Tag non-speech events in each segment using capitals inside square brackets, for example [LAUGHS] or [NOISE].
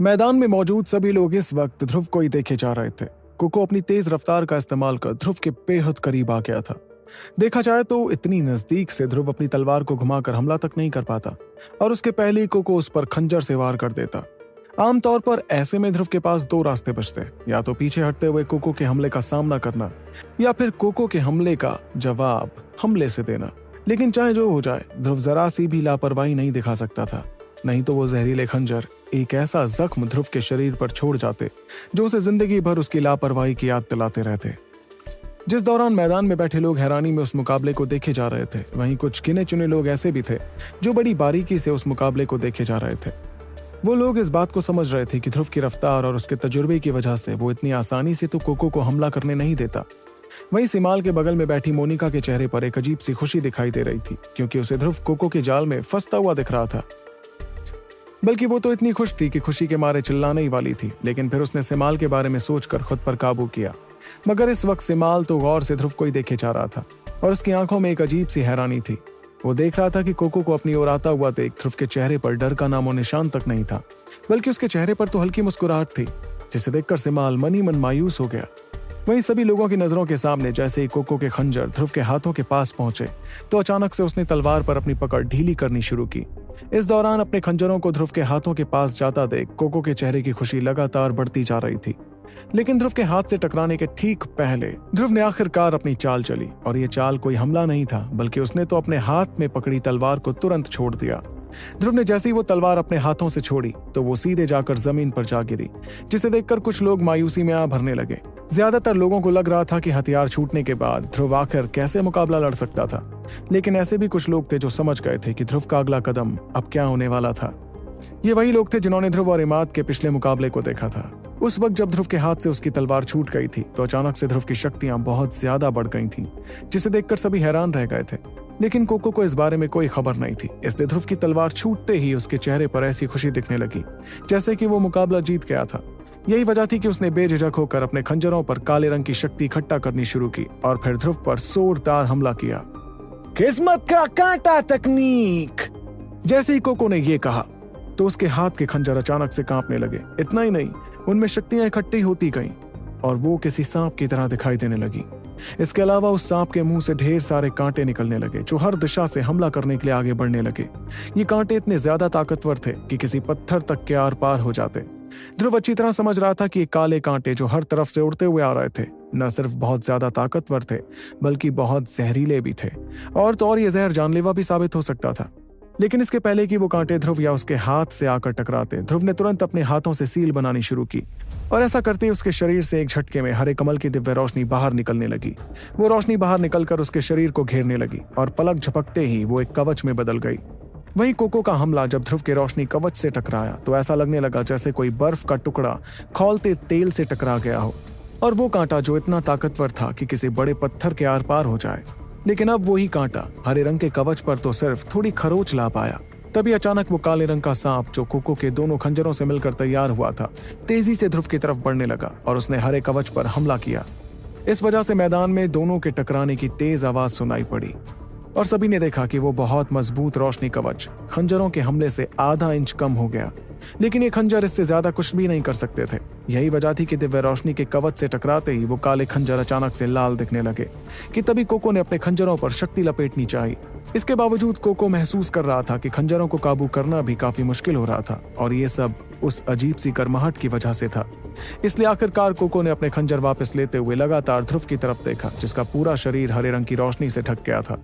मैदान में मौजूद सभी लोग इस वक्त ध्रुव को ही देखे जा रहे थे। कोको अपनी तेज रफ्तार का इस्तेमाल कर ध्रुव के बेहद करीब आ गया था। देखा जाए तो इतनी नज़दीक से ध्रुव अपनी तलवार को घुमाकर हमला तक नहीं कर पाता और उसके पहले ही कोको उस पर खंजर से वार कर देता। आमतौर पर ऐसे में ध्रुव के पास दो रास्ते बचते या तो पीछे हटते हुए कोको के हमले का सामना करना, या फिर कोको के हमले का जवाब हमले से देना। लेकिन चाहे जो हो जाए, ध्रुव जरा सी भी लापरवाही नहीं दिखा सकता था। नहीं तो वो जहरीले खंजर एक ऐसा जख्म ध्रुव के शरीर पर छोड़ जाते, जो उसे ज़िंदगी भर उसकी लापरवाही की याद दिलाते रहते। जिस दौरान मैदान में बैठे लोग हैरानी में उस मुकाबले को देखे जा रहे थे, वहीं कुछ गिने चुने लोग ऐसे भी थे, जो बड़ी बारीकी से उस मुकाबले को देखे जा रहे थे। वो लोग इस बात को समझ रहे थे कि ध्रुव की रफ्तार और उसके तजुर्बे की वजह से वो इतनी आसानी से तो कोको को हमला करने नहीं देता। वहीं सिमाल के बगल में बैठी मोनिका के चेहरे पर एक अजीब सी खुशी दिखाई दे रही थी, क्योंकि उसे ध्रुव कोको के जाल में फंसता हुआ दिख रहा था। बल्कि वो तो इतनी खुश थी कि खुशी के मारे चिल्लाने ही वाली थी, लेकिन फिर उसने सिमाल के बारे में सोचकर खुद पर काबू किया। मगर इस वक्त सिमाल तो गौर से ध्रुव को ही देखे जा रहा था, और उसकी आँखों में एक अजीब सी हैरानी थी। वो देख रहा था कि कोको को अपनी ओर आता हुआ देख ध्रुव के चेहरे पर डर का नामो निशान तक नहीं था, बल्कि उसके चेहरे पर तो हल्की मुस्कुराहट थी, जिसे देखकर सिमाल मनी मन मायूस हो गया। वहीं सभी लोगों की नज़रों के सामने जैसे ही कोको के खंजर ध्रुव के हाथों के पास पहुँचे तो अचानक से उसने तलवार पर अपनी पकड़ ढीली करनी शुरू की। इस दौरान अपने खंजरों को ध्रुव के हाथों के पास जाता देख कोको के चेहरे की खुशी लगातार बढ़ती जा रही थी। लेकिन ध्रुव के हाथ से टकराने के ठीक पहले, ध्रुव ने आखिरकार अपनी चाल चली और ये चाल कोई हमला नहीं था, बल्कि उसने तो अपने हाथ में पकड़ी तलवार को तुरंत छोड़ दिया। ध्रुव ने जैसे ही वो तलवार अपने हाथों से छोड़ी तो वो सीधे जाकर ज़मीन पर जा गिरी जिसे देखकर कुछ लोग मायूसी में आ भरने लगे। ज़्यादातर लोगों को लग रहा था कि हथियार छूटने के बाद ध्रुव आखिर कैसे मुकाबला लड़ सकता था। लेकिन ऐसे भी कुछ लोग थे जो समझ गए थे कि ध्रुव का अगला कदम अब क्या होने वाला था। ये वही लोग थे जिन्होंने ध्रुव और इमाद के पिछले मुकाबले को देखा था। उस वक्त जब ध्रुव के हाथ से उसकी तलवार छूट गई थी तो अचानक से ध्रुव की शक्तियाँ बहुत ज़्यादा बढ़ गई थीं, जिसे देखकर सभी हैरान रह गए थे। लेकिन कोको को इस बारे में कोई खबर नहीं थी। इसलिए ध्रुव की तलवार छूटते ही उसके चेहरे पर ऐसी खुशी दिखने लगी, जैसे कि वो मुकाबला जीत गया था। यही वजह थी कि उसने बेझिझक होकर अपने खंजरों पर काले रंग की शक्ति इकट्ठा करनी शुरू की और फिर ध्रुव पर जोरदार हमला किया। किस्मत का कांटा तकनीक! जैसे ही कोको ने यह कहा तो उसके हाथ के खंजर अचानक से कांपने लगे। इतना ही नहीं, उनमें शक्तियाँ इकट्ठी होती गईं और वो किसी सांप की तरह दिखाई देने लगी। इसके अलावा उस सांप के मुँह से ढेर सारे कांटे निकलने लगे, जो हर दिशा से हमला करने के लिए आगे बढ़ने लगे। ये कांटे इतने ज़्यादा ताकतवर थे कि किसी पत्थर तक के आर पार हो जाते। ध्रुव अच्छी तरह समझ रहा था कि ये काले कांटे जो हर तरफ़ से उड़ते हुए आ रहे थे, न सिर्फ़ बहुत ज़्यादा ताकतवर थे, बल्कि बहुत जहरीले भी थे। और तो और ये जहर जानलेवा भी साबित हो सकता था। लेकिन इसके पहले कि वो कांटे ध्रुव या उसके हाथ से आकर टकराते, ध्रुव ने तुरंत अपने हाथों से सील बनानी शुरू की। और ऐसा करते ही उसके शरीर से एक झटके में हरे कमल की दिव्य रोशनी बाहर निकलने लगी। वो रोशनी बाहर निकलकर उसके शरीर को घेरने लगी और पलक झपकते ही वो एक कवच में बदल गई। वहीं कोको का हमला जब ध्रुव के रोशनी कवच से टकराया तो ऐसा लगने लगा जैसे कोई बर्फ़ का टुकड़ा खोलते तेल से टकरा गया हो। और वो कांटा जो इतना ताकतवर था कि किसी बड़े पत्थर के आर पार हो जाए लेकिन अब वही कांटा। हरे रंग के कवच पर तो सिर्फ़ थोड़ी खरोच ला पाया तभी अचानक वो काले रंग का सांप, जो कोको के दोनों खंजरों से मिलकर तैयार हुआ था, तेज़ी से ध्रुव की तरफ़ बढ़ने लगा और उसने हरे कवच पर हमला किया। इस वजह से मैदान में दोनों के टकराने की तेज आवाज़ सुनाई पड़ी और सभी ने देखा कि वो बहुत मज़बूत रोशनी कवच खंजरों के हमले से आधा इंच कम हो गया। लेकिन ये खंजर इससे ज़्यादा कुछ भी नहीं कर सकते थे। यही वजह थी कि दिव्य रोशनी के कवच से टकराते ही वो काले खंजर अचानक से लाल दिखने लगे, कि तभी कोको ने अपने खंजरों पर शक्ति लपेटनी चाहिए इसके बावजूद कोको महसूस कर रहा था कि खंजरों को काबू करना भी काफ़ी मुश्किल हो रहा था, और ये सब उस अजीब सी गर्माहट की वजह से था। इसलिए आखिरकार कोको ने अपने खंजर वापस लेते हुए लगातार ध्रुव की तरफ़ देखा, जिसका पूरा शरीर हरे रंग की रोशनी से ढक गया था।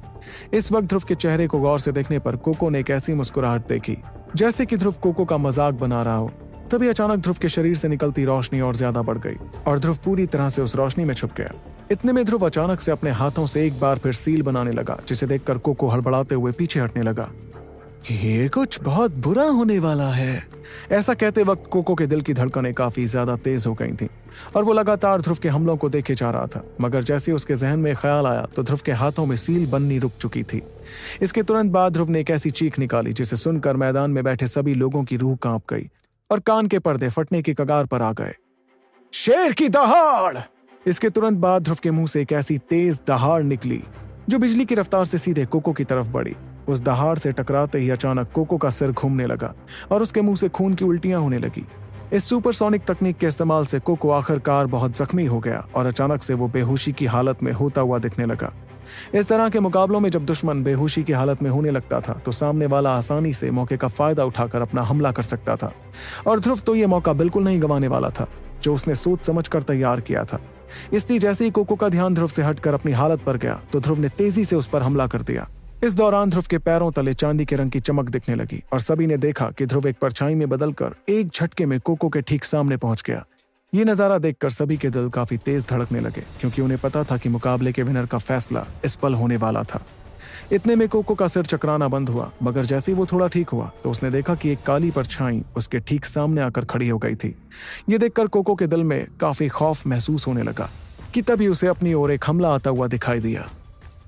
इस वक्त ध्रुव के चेहरे को गौर से देखने पर कोको ने एक ऐसी मुस्कुराहट देखी जैसे कि ध्रुव कोको का मज़ाक बना रहा हो, तभी अचानक ध्रुव के शरीर से निकलती रोशनी और ज़्यादा बढ़ गई, और ध्रुव पूरी तरह से उस रोशनी में छुप गया। इतने में ध्रुव अचानक से अपने हाथों से एक बार फिर सील बनाने लगा, जिसे देखकर कोको हड़बड़ाते हुए पीछे हटने लगा। ये कुछ बहुत बुरा होने वाला है। ऐसा कहते वक्त कोको के दिल की धड़कनें काफ़ी ज़्यादा तेज हो गई थी, और वो लगातार ध्रुव के हमलों को देखे जा रहा था। मगर जैसे उसके जहन में ख्याल आया तो ध्रुव के हाथों में सील बननी रुक चुकी थी। इसके तुरंत बाद ध्रुव ने एक ऐसी चीख निकाली, जिसे सुनकर मैदान में बैठे सभी लोगों की रूह काँप गई, और कान के पर्दे फटने की कगार पर आ गए। शेर की दहाड़! इसके तुरंत बाद ध्रुव के मुँह से एक ऐसी तेज दहाड़ निकली, जो बिजली की रफ्तार से सीधे कोको की तरफ़ बढ़ी। उस दहाड़ से टकराते ही अचानक कोको का सिर घूमने लगा और उसके मुँह से खून की उल्टियाँ होने लगी। इस सुपरसोनिक तकनीक के इस्तेमाल से कोको आखिरकार बहुत जख्मी हो गया और अचानक से वो बेहोशी की हालत में होता हुआ दिखने लगा। इस तरह के मुकाबलों में जब दुश्मन बेहोशी की हालत में होने लगता था तो सामने वाला आसानी से मौके का फ़ायदा उठाकर अपना हमला कर सकता था। और ध्रुव तो ये मौका बिल्कुल नहीं गंवाने वाला था, जो उसने सोच समझ कर तैयार किया था। इसलिए जैसे ही कोको का ध्यान ध्रुव से हटकर अपनी हालत पर गया तो ध्रुव ने तेज़ी से उस पर हमला कर दिया। इस दौरान ध्रुव के पैरों तले चांदी के रंग की चमक दिखने लगी और सभी ने देखा कि ध्रुव एक परछाई में बदलकर एक झटके में कोको के ठीक सामने पहुँच गया। ये नज़ारा देखकर सभी के दिल काफ़ी तेज धड़कने लगे, क्योंकि उन्हें पता था कि मुकाबले के विनर का फैसला इस पल होने वाला था। इतने में कोको का सिर चकराना बंद हुआ, मगर जैसे ही वो थोड़ा ठीक हुआ तो उसने देखा कि एक काली परछाई उसके ठीक सामने आकर खड़ी हो गई थी। ये देखकर कोको के दिल में काफ़ी खौफ महसूस होने लगा कि तभी उसे अपनी ओर एक हमला आता हुआ दिखाई दिया।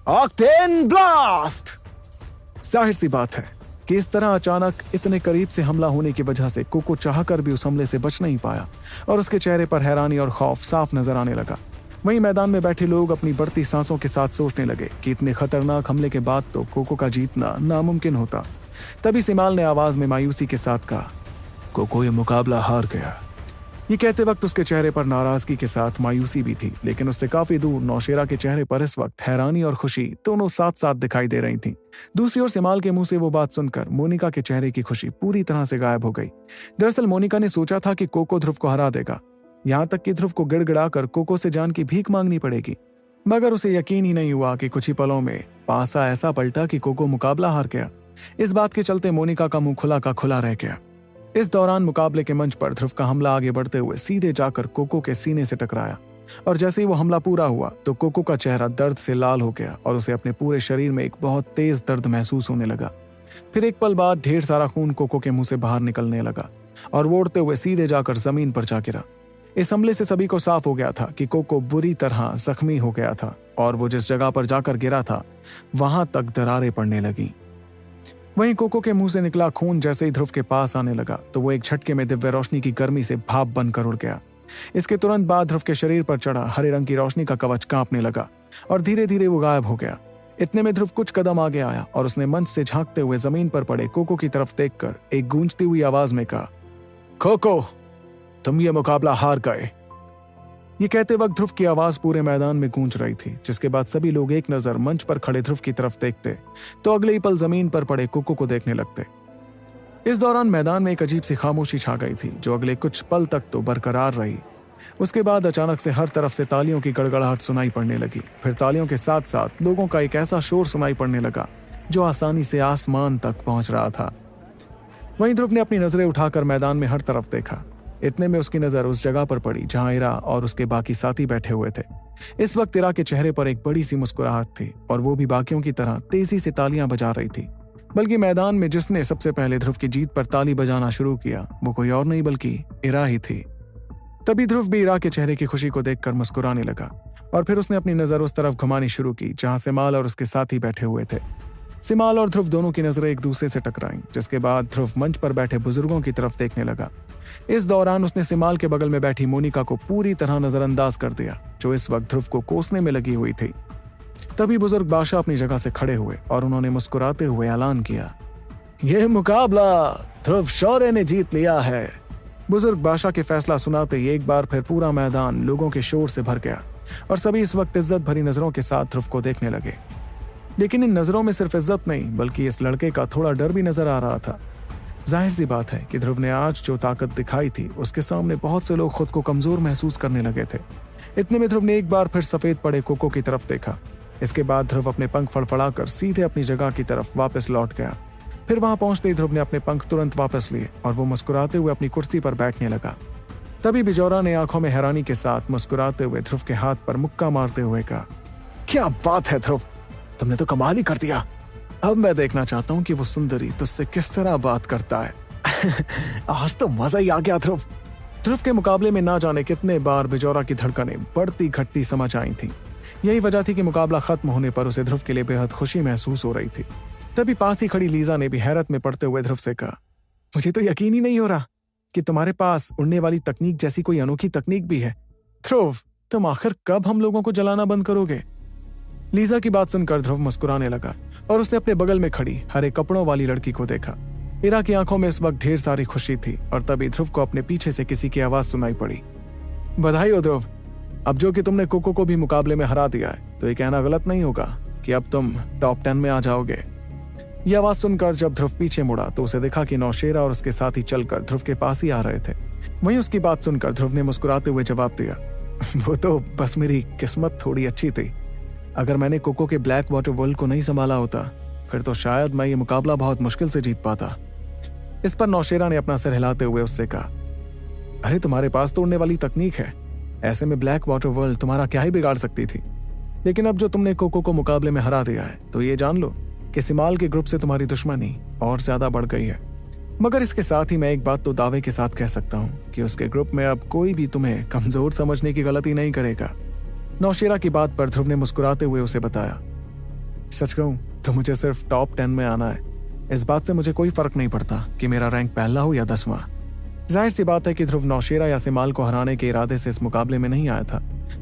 ऑक्टेन ब्लास्ट ज़ाहिर सी बात है कि इस तरह अचानक इतने करीब से हमला होने की वजह से कोको चाहकर भी उस हमले से बच नहीं पाया और उसके चेहरे पर हैरानी और खौफ साफ़ नज़र आने लगा। वहीं मैदान में बैठे लोग अपनी बढ़ती सांसों के साथ सोचने लगे कि इतने खतरनाक हमले के बाद तो कोको का जीतना नामुमकिन होता। तभी सिमाल ने आवाज़ में मायूसी के साथ कहा, कोको, ये मुकाबला हार गया। ये कहते वक्त उसके चेहरे पर नाराज़गी के साथ मायूसी भी थी, लेकिन उससे काफ़ी दूर नौशेरा के चेहरे पर इस वक्त हैरानी और खुशी दोनों साथ साथ दिखाई दे रही थी। दूसरी ओर सिमाल के मुँह से वो बात सुनकर मोनिका के चेहरे की खुशी पूरी तरह से गायब हो गई। दरअसल मोनिका ने सोचा था कि कोको ध्रुव को हरा देगा। यहाँ तक कि ध्रुव को गिड़गिड़ाकर कोको से जान की भीख मांगनी पड़ेगी। मगर उसे यकीन ही नहीं हुआ कि कुछ ही पलों में पासा ऐसा पलटा कि कोको मुकाबला हार गया। इस बात के चलते मोनिका का मुँह खुला का खुला रह गया। इस दौरान मुकाबले के मंच पर ध्रुव का हमला आगे बढ़ते हुए सीधे जाकर कोको के सीने से टकराया। और जैसे ही वो हमला पूरा हुआ तो कोको का चेहरा दर्द से लाल हो गया और उसे अपने पूरे शरीर में एक बहुत तेज दर्द महसूस होने लगा। फिर एक पल बाद ढेर सारा खून कोको के मुँह से बाहर निकलने लगा और वो उड़ते हुए सीधे जाकर ज़मीन पर जा गिरा। इस हमले से सभी को साफ़ हो गया था कि कोको बुरी तरह जख्मी हो गया था और वो जिस जगह पर जाकर गिरा था, वहाँ तक दरारें पड़ने लगी। वहीं कोको के मुँह से निकला खून जैसे ही ध्रुव के पास आने लगा तो वो एक झटके में दिव्य रोशनी की गर्मी से भाप बनकर उड़ गया। इसके तुरंत बाद ध्रुव के शरीर पर चढ़ा, हरे रंग की रोशनी का कवच कांपने लगा और धीरे धीरे वो गायब हो गया। इतने में ध्रुव कुछ कदम आगे आया और उसने मंच से झांकते हुए ज़मीन पर पड़े कोको की तरफ़ देखकर एक गूंजती हुई आवाज़ में कहा, कोको, तुम ये मुकाबला हार गए। ये कहते वक्त ध्रुव की आवाज़ पूरे मैदान में गूंज रही थी, जिसके बाद सभी लोग एक नज़र मंच पर खड़े ध्रुव की तरफ़ देखते तो अगले ही पल ज़मीन पर पड़े कुकू को देखने लगते। इस दौरान मैदान में एक अजीब सी खामोशी छा गई थी, जो अगले कुछ पल तक तो बरकरार रही। उसके बाद अचानक से हर तरफ़ से तालियों की गड़गड़ाहट सुनाई पड़ने लगी। फिर तालियों के साथ साथ लोगों का एक ऐसा शोर सुनाई पड़ने लगा, जो आसानी से आसमान तक पहुँच रहा था। वहीं ध्रुव ने अपनी नज़रें उठाकर मैदान में हर तरफ़ देखा। इतने में उसकी नज़र उस जगह पर पड़ी जहाँ इरा और उसके बाकी साथी बैठे हुए थे। इस वक्त इरा के चेहरे पर एक बड़ी सी मुस्कुराहट थी और वो भी बाकियों की तरह तेज़ी से तालियाँ बजा रही थी। बल्कि मैदान में जिसने सबसे पहले ध्रुव की जीत पर ताली बजाना शुरू किया, वो कोई और नहीं बल्कि इरा ही थी। तभी ध्रुव भी इरा के चेहरे की खुशी को देखकर मुस्कुराने लगा और फिर उसने अपनी नज़र उस तरफ़ घुमानी शुरू की, जहाँ से माल और उसके साथी बैठे हुए थे। सिमाल और ध्रुव दोनों की नज़रें एक दूसरे से टकराईं, जिसके बाद ध्रुव मंच पर बैठे बुज़ुर्गों की तरफ़ देखने लगा। इस दौरान उसने सिमाल के बगल में बैठी मोनिका को पूरी तरह नजरअंदाज कर दिया, जो इस वक्त ध्रुव को कोसने में लगी हुई थी। तभी बुज़ुर्ग बादशाह अपनी जगह से खड़े हुए और उन्होंने मुस्कुराते हुए ऐलान किया। यह मुकाबला ध्रुव शौर्य ने जीत लिया है। बुज़ुर्ग बादशाह के फैसला सुनाते ही एक बार फिर पूरा मैदान लोगों के शोर से भर गया और सभी इस वक्त इज़्ज़त भरी नज़रों के साथ ध्रुव को देखने लगे। लेकिन इन नज़रों में सिर्फ़ इज़्ज़त नहीं, बल्कि इस लड़के का थोड़ा डर भी नज़र आ रहा था। ज़ाहिर सी बात है कि ध्रुव ने आज जो ताकत दिखाई थी, उसके सामने बहुत से लोग खुद को कमज़ोर महसूस करने लगे थे। इतने में ध्रुव ने एक बार फिर सफ़ेद पड़े कोको की तरफ़ देखा। इसके बाद ध्रुव अपने पंख फड़फड़ाकर सीधे अपनी जगह की तरफ़ वापस लौट गया। फिर वहाँ पहुँचते ही ध्रुव ने अपने पंख तुरंत वापस लिए और वो मुस्कुराते हुए अपनी कुर्सी पर बैठने लगा। तभी बिजौरा ने आँखों में हैरानी के साथ मुस्कुराते हुए ध्रुव के हाथ पर मुक्का मारते हुए कहा, क्या बात है ध्रुव? तुमने तो कमाल ही कर दिया। अब मैं देखना चाहता हूँ कि वो सुंदरी तुझसे किस तरह बात करता है। [LAUGHS] आज तो मज़ा ही आ गया, ध्रुव। ध्रुव के मुकाबले में ना जाने कितने बार बिजौरा की धड़कनें बढ़ती घटती समझ आई थी। यही वजह थी कि मुकाबला खत्म होने पर उसे ध्रुव के लिए बेहद खुशी महसूस हो रही थी। तभी पास ही खड़ी लीजा ने भी हैरत में पड़ते हुए ध्रुव से कहा, मुझे तो यकीन ही नहीं हो रहा कि तुम्हारे पास उड़ने वाली तकनीक जैसी कोई अनोखी तकनीक भी है। ध्रुव, तुम आखिर कब हम लोगों को जलाना बंद करोगे? लीजा की बात सुनकर ध्रुव मुस्कुराने लगा और उसने अपने बगल में खड़ी हरे कपड़ों वाली लड़की को देखा। इरा की आँखों में इस वक्त ढेर सारी खुशी थी और तभी ध्रुव को अपने पीछे से किसी की आवाज़ सुनाई पड़ी। बधाई हो ध्रुव। अब जो कि तुमने कोको को भी मुकाबले में हरा दिया है तो ये कहना गलत नहीं होगा कि अब तुम टॉप टेन में आ जाओगे। ये आवाज़ सुनकर जब ध्रुव पीछे मुड़ा तो उसे देखा कि नौशेरा और उसके साथी चलकर ध्रुव के पास ही आ रहे थे। वहीं उसकी बात सुनकर ध्रुव ने मुस्कुराते हुए जवाब दिया, वो तो बस मेरी किस्मत थोड़ी अच्छी थी। अगर मैंने कोको के ब्लैक वाटर वर्ल्ड को नहीं संभाला होता, फिर तो शायद मैं ये मुकाबला बहुत मुश्किल से जीत पाता। इस पर नौशेरा ने अपना सिर हिलाते हुए उससे कहा, अरे, तुम्हारे पास तो उड़ने वाली तकनीक है। ऐसे में ब्लैक वाटर वर्ल्ड तुम्हारा क्या ही बिगाड़ सकती थी। लेकिन अब जो तुमने कोको को मुकाबले में हरा दिया है तो ये जान लो कि सिमाल के ग्रुप से तुम्हारी दुश्मनी और ज़्यादा बढ़ गई है। मगर इसके साथ ही मैं एक बात तो दावे के साथ कह सकता हूँ कि उसके ग्रुप में अब कोई भी तुम्हें कमज़ोर समझने की गलती नहीं करेगा। नौशेरा की बात पर ध्रुव ने मुस्कुराते हुए उसे बताया। सच कहूँ तो मुझे सिर्फ़ टॉप टेन में आना है। इस बात से मुझे कोई फ़र्क नहीं पड़ता कि मेरा रैंक पहला हो या दसवां। ज़ाहिर सी बात है कि ध्रुव नौशेरा या सिमाल को हराने के इरादे से इस मुकाबले में नहीं आया था,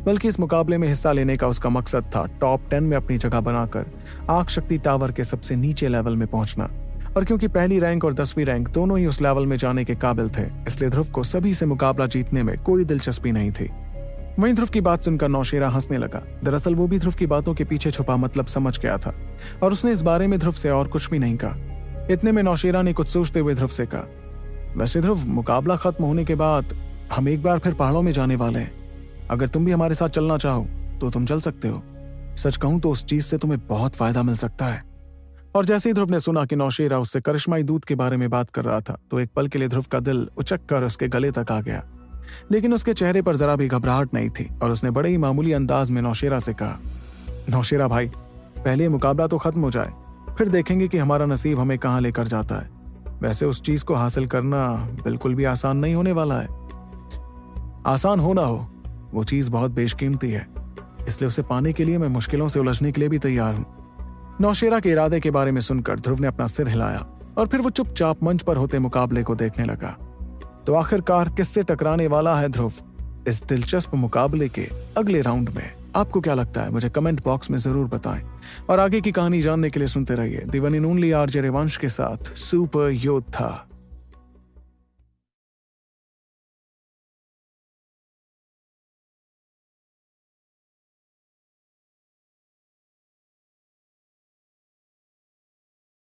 बल्कि इस मुकाबले में हिस्सा लेने का उसका मकसद था टॉप टेन में अपनी जगह बनाकर आग शक्ति टावर के सबसे नीचे लेवल में पहुँचना। और क्योंकि पहली रैंक और दसवीं रैंक दोनों ही उस लेवल में जाने के काबिल थे, इसलिए ध्रुव को सभी से मुकाबला जीतने में कोई दिलचस्पी नहीं थी। वहीं ध्रुव की बात सुनकर नौशेरा हंसने लगा। दरअसल वो भी ध्रुव की बातों के पीछे छुपा मतलब समझ गया था। और उसने इस बारे में ध्रुव से और कुछ भी नहीं कहा। इतने में नौशेरा ने कुछ सोचते हुए ध्रुव से कहा, वैसे ध्रुव, मुकाबला खत्म होने के बाद हम एक बार फिर पहाड़ों में जाने वाले हैं। अगर तुम भी हमारे साथ चलना चाहो तो तुम चल सकते हो। सच कहूँ तो उस चीज़ से तुम्हें बहुत फ़ायदा मिल सकता है। और जैसे ही ध्रुव ने सुना कि नौशेरा उससे करिश्माई दूध के बारे में बात कर रहा था तो एक पल के लिए ध्रुव का दिल उचक कर उसके गले तक आ गया। लेकिन उसके चेहरे पर जरा भी घबराहट नहीं थी और उसने बड़े ही मामूली अंदाज में नौशेरा से कहा, नौशेरा भाई, पहले मुकाबला तो खत्म हो जाए, फिर देखेंगे कि हमारा नसीब हमें कहाँ लेकर जाता है। वैसे उस चीज़ को हासिल करना बिल्कुल भी आसान नहीं होने वाला है। आसान हो ना हो, वो चीज़ बहुत बेशकीमती है, इसलिए उसे पाने के लिए मैं मुश्किलों से उलझने के लिए भी तैयार हूँ। नौशेरा के इरादे के बारे में सुनकर ध्रुव ने अपना सिर हिलाया और फिर वो चुपचाप मंच पर होते मुकाबले को देखने लगा। तो आखिरकार किससे टकराने वाला है ध्रुव? इस दिलचस्प मुकाबले के अगले राउंड में। आपको क्या लगता है? मुझे कमेंट बॉक्स में ज़रूर बताएँ। और आगे की कहानी जानने के लिए सुनते रहिए। दिवन इन ओनली आर जे के साथ, सुपर योद्धा।